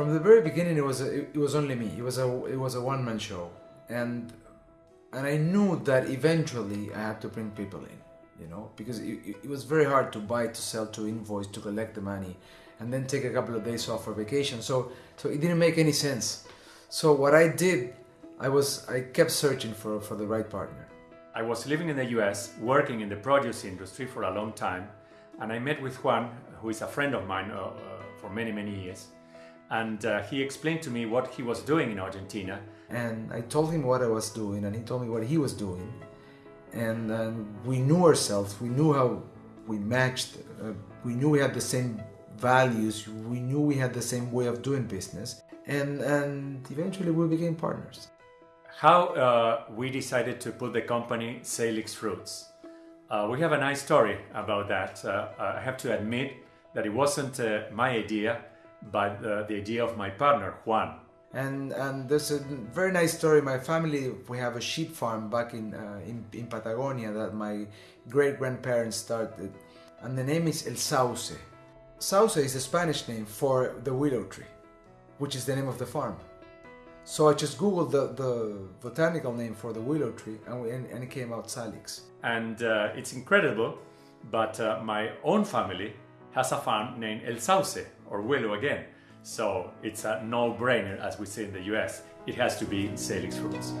From the very beginning, it was a, it was only me. It was a it was a one man show, and and I knew that eventually I had to bring people in, you know, because it, it was very hard to buy, to sell, to invoice, to collect the money, and then take a couple of days off for vacation. So so it didn't make any sense. So what I did, I was I kept searching for for the right partner. I was living in the US, working in the produce industry for a long time, and I met with Juan, who is a friend of mine uh, uh, for many many years and uh, he explained to me what he was doing in Argentina. And I told him what I was doing, and he told me what he was doing. And uh, we knew ourselves, we knew how we matched, uh, we knew we had the same values, we knew we had the same way of doing business, and, and eventually we became partners. How uh, we decided to put the company Salix Fruits. Uh, we have a nice story about that. Uh, I have to admit that it wasn't my idea but uh, the idea of my partner Juan. And and there's a very nice story. My family we have a sheep farm back in uh, in, in Patagonia that my great grandparents started, and the name is El Sauce. Sauce is a Spanish name for the willow tree, which is the name of the farm. So I just googled the, the botanical name for the willow tree, and, we, and, and it came out Salix. And uh, it's incredible, but uh, my own family has a farm named El Sauce, or Willow again. So it's a no-brainer, as we say in the US. It has to be Salix fruits.